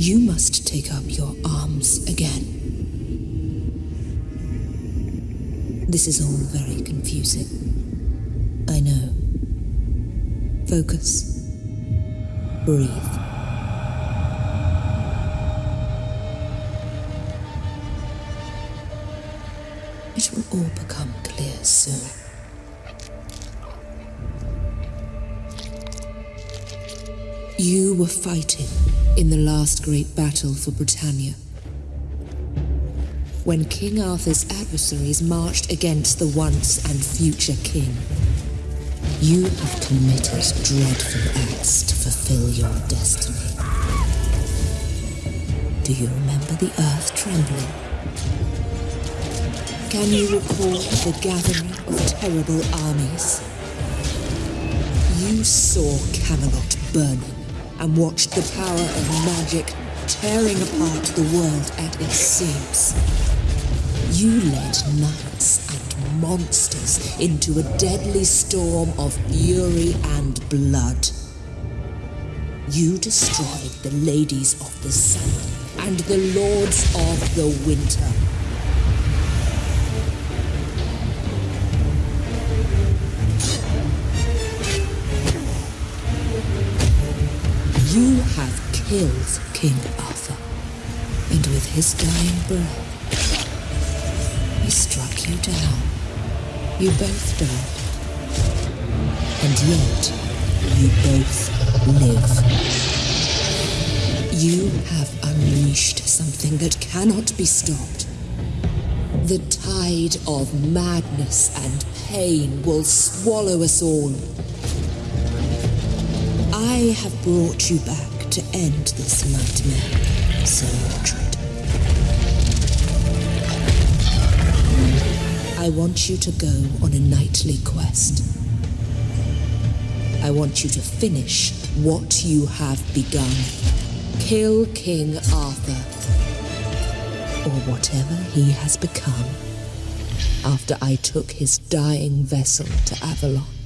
You must take up your arms again. This is all very confusing. I know. Focus. Breathe. It will all become clear soon. You were fighting in the last great battle for Britannia. When King Arthur's adversaries marched against the once and future king. You have committed dreadful acts to fulfill your destiny. Do you remember the earth trembling? Can you recall the gathering of terrible armies? You saw Camelot burning and watched the power of magic tearing apart the world at its seams. You led knights and monsters into a deadly storm of fury and blood. You destroyed the ladies of the sun and the lords of the winter. You have killed King Arthur, and with his dying breath, he struck you down. You both died. And yet, you both live. You have unleashed something that cannot be stopped. The tide of madness and pain will swallow us all. I have brought you back to end this nightmare, Sir Mordred. I want you to go on a knightly quest. I want you to finish what you have begun. Kill King Arthur, or whatever he has become, after I took his dying vessel to Avalon.